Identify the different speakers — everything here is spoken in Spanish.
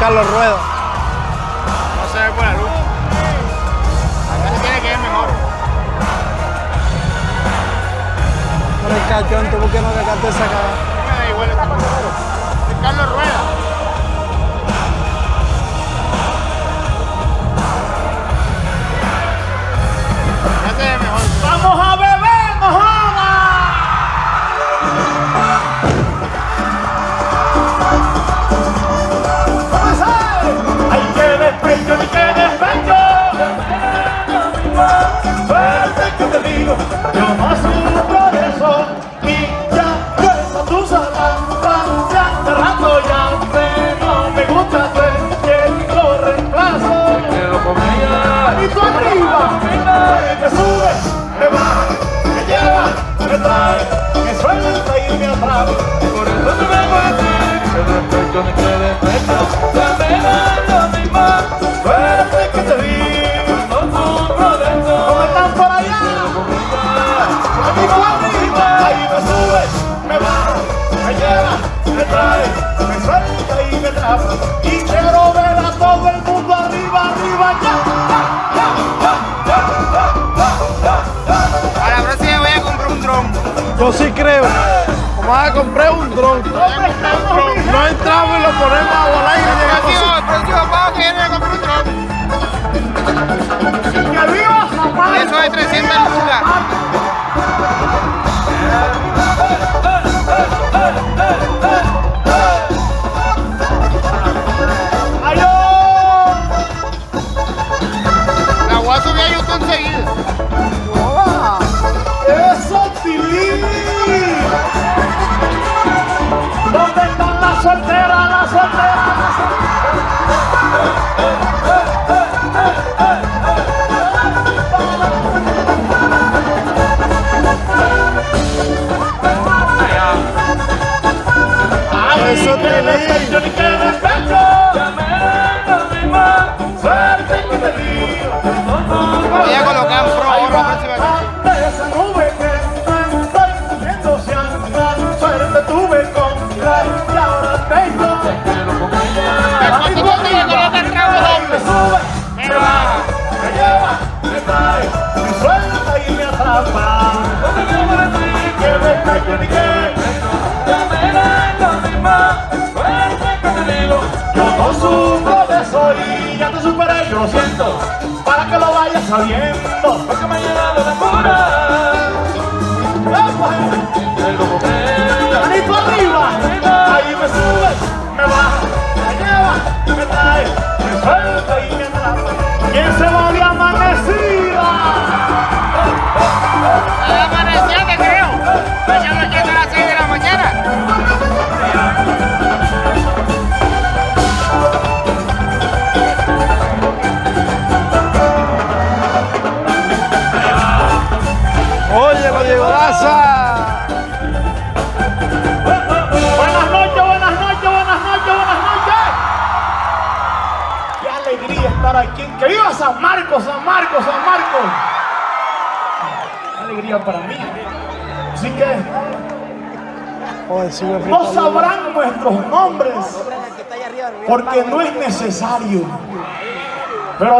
Speaker 1: Carlos Rueda.
Speaker 2: No se ve por la luz. Acá se tiene que ver mejor.
Speaker 1: No le cachón, ¿tú por qué no cacaste esa cara?
Speaker 2: Me da igual. Es Carlos Rueda. Ya se ve mejor.
Speaker 3: ¡Vamos a beber, It's que suelta y me atrapa.
Speaker 1: Yo sí creo. Vamos a comprar un dron. No entramos y lo ponemos a volar y
Speaker 2: El
Speaker 1: llegamos
Speaker 2: próximo,
Speaker 1: así.
Speaker 2: el próximo pago que viene a comprar un dron.
Speaker 3: Lo siento. Para que lo vayas sabiendo, porque llegado la cura. Manito arriba, ahí me sube, me me lleva, me trae, me suelta y me. ¿Quién se va
Speaker 1: Oye, lo llegó Daza.
Speaker 3: Buenas noches, buenas noches, buenas noches, buenas noches. Qué alegría estar aquí. Que viva San Marcos, San Marcos, San Marcos. Qué alegría para mí. Así que no sabrán nuestros nombres porque no es necesario. Pero